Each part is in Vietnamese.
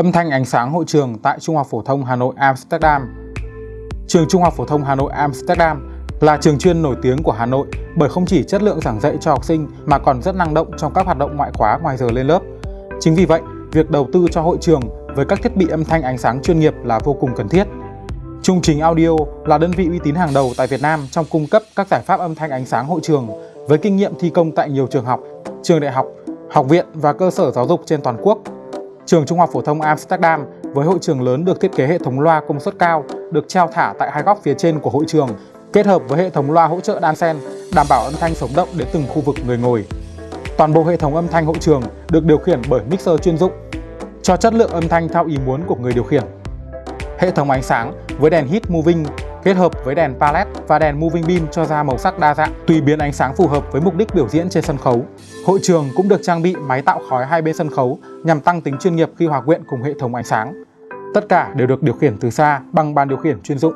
Âm thanh ánh sáng hội trường tại Trung học phổ thông Hà Nội Amsterdam. Trường Trung học phổ thông Hà Nội Amsterdam là trường chuyên nổi tiếng của Hà Nội bởi không chỉ chất lượng giảng dạy cho học sinh mà còn rất năng động trong các hoạt động ngoại khóa ngoài giờ lên lớp. Chính vì vậy, việc đầu tư cho hội trường với các thiết bị âm thanh ánh sáng chuyên nghiệp là vô cùng cần thiết. Trung Trình Audio là đơn vị uy tín hàng đầu tại Việt Nam trong cung cấp các giải pháp âm thanh ánh sáng hội trường với kinh nghiệm thi công tại nhiều trường học, trường đại học, học viện và cơ sở giáo dục trên toàn quốc. Trường Trung học phổ thông Amsterdam với hội trường lớn được thiết kế hệ thống loa công suất cao, được treo thả tại hai góc phía trên của hội trường, kết hợp với hệ thống loa hỗ trợ đan xen, đảm bảo âm thanh sống động đến từng khu vực người ngồi. Toàn bộ hệ thống âm thanh hội trường được điều khiển bởi mixer chuyên dụng, cho chất lượng âm thanh theo ý muốn của người điều khiển. Hệ thống ánh sáng với đèn hit moving kết hợp với đèn palette và đèn moving beam cho ra màu sắc đa dạng, tùy biến ánh sáng phù hợp với mục đích biểu diễn trên sân khấu. Hội trường cũng được trang bị máy tạo khói hai bên sân khấu nhằm tăng tính chuyên nghiệp khi hòa quyện cùng hệ thống ánh sáng. Tất cả đều được điều khiển từ xa bằng bàn điều khiển chuyên dụng.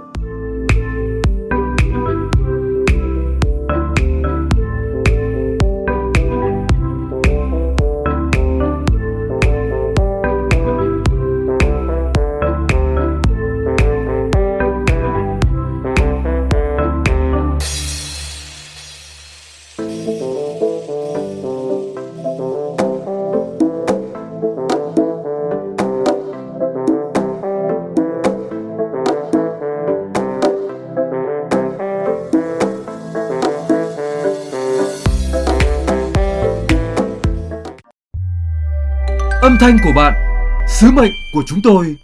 Âm thanh của bạn, sứ mệnh của chúng tôi.